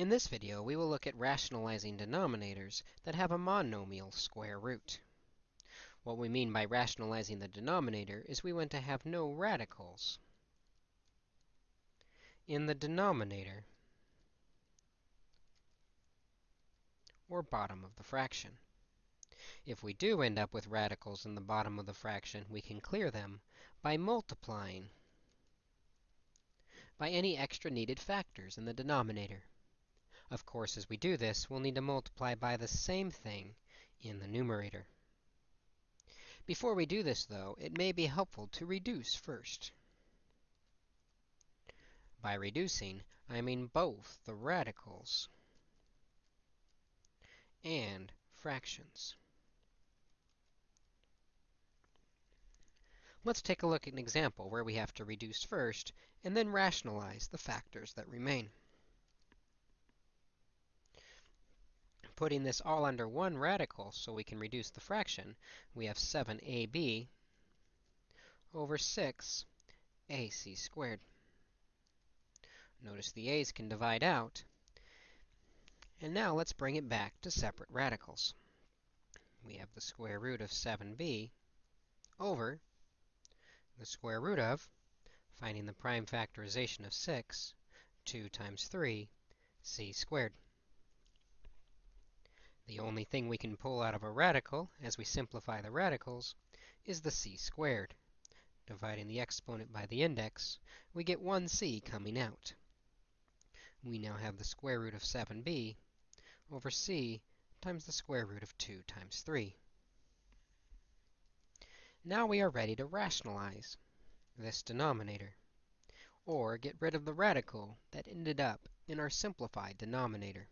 In this video, we will look at rationalizing denominators that have a monomial square root. What we mean by rationalizing the denominator is we want to have no radicals in the denominator or bottom of the fraction. If we do end up with radicals in the bottom of the fraction, we can clear them by multiplying by any extra needed factors in the denominator. Of course, as we do this, we'll need to multiply by the same thing in the numerator. Before we do this, though, it may be helpful to reduce first. By reducing, I mean both the radicals and fractions. Let's take a look at an example where we have to reduce first and then rationalize the factors that remain. Putting this all under one radical so we can reduce the fraction, we have 7ab over 6 ac squared. Notice the a's can divide out. And now let's bring it back to separate radicals. We have the square root of 7b over the square root of, finding the prime factorization of 6, 2 times 3, c squared. The only thing we can pull out of a radical, as we simplify the radicals, is the c squared. Dividing the exponent by the index, we get 1c coming out. We now have the square root of 7b over c times the square root of 2 times 3. Now we are ready to rationalize this denominator, or get rid of the radical that ended up in our simplified denominator.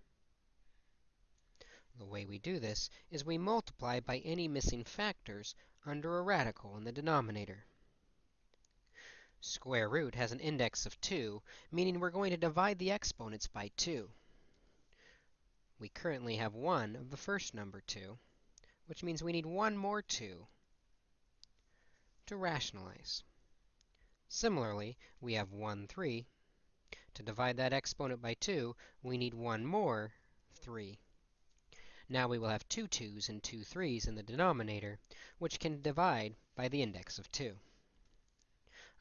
The way we do this is we multiply by any missing factors under a radical in the denominator. Square root has an index of 2, meaning we're going to divide the exponents by 2. We currently have 1 of the first number 2, which means we need one more 2 to rationalize. Similarly, we have 1, 3. To divide that exponent by 2, we need one more 3. Now we will have two 2's and two 3's in the denominator, which can divide by the index of 2.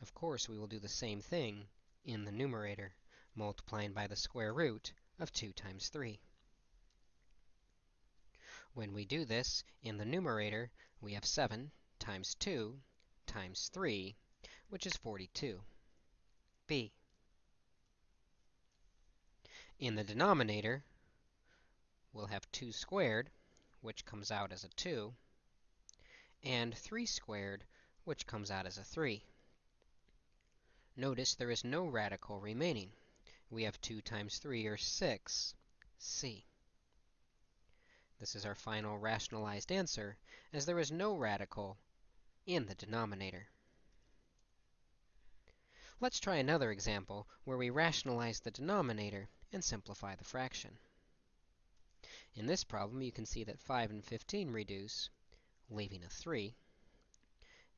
Of course, we will do the same thing in the numerator, multiplying by the square root of 2 times 3. When we do this, in the numerator, we have 7 times 2 times 3, which is 42, b. In the denominator, we'll have 2 squared, which comes out as a 2, and 3 squared, which comes out as a 3. Notice there is no radical remaining. We have 2 times 3, or 6, c. This is our final rationalized answer, as there is no radical in the denominator. Let's try another example where we rationalize the denominator and simplify the fraction. In this problem, you can see that 5 and 15 reduce, leaving a 3.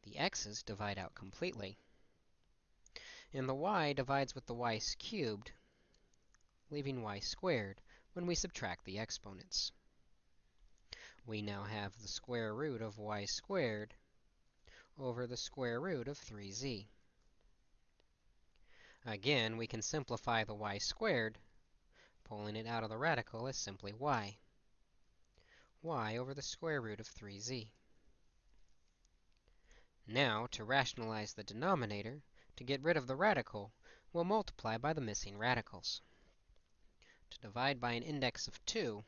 The x's divide out completely. And the y divides with the y cubed, leaving y squared when we subtract the exponents. We now have the square root of y squared over the square root of 3z. Again, we can simplify the y squared. Pulling it out of the radical as simply y y over the square root of 3z. Now, to rationalize the denominator, to get rid of the radical, we'll multiply by the missing radicals. To divide by an index of 2,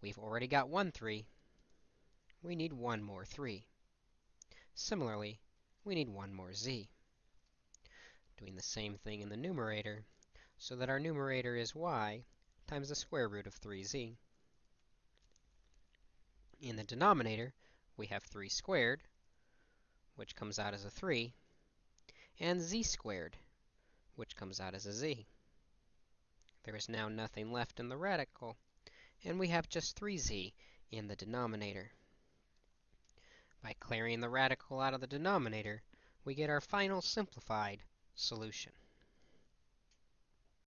we've already got one 3. We need one more 3. Similarly, we need one more z. Doing the same thing in the numerator, so that our numerator is y times the square root of 3z. In the denominator, we have 3 squared, which comes out as a 3, and z squared, which comes out as a z. There is now nothing left in the radical, and we have just 3z in the denominator. By clearing the radical out of the denominator, we get our final simplified solution.